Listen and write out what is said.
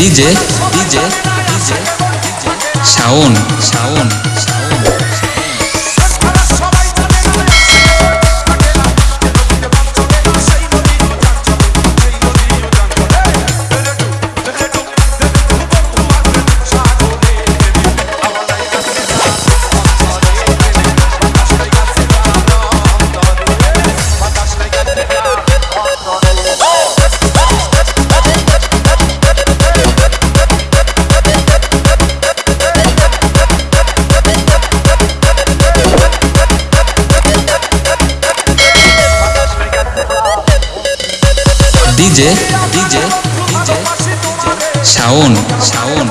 DJ DJ DJ Shaon Shaon DJ DJ Shaon Shaon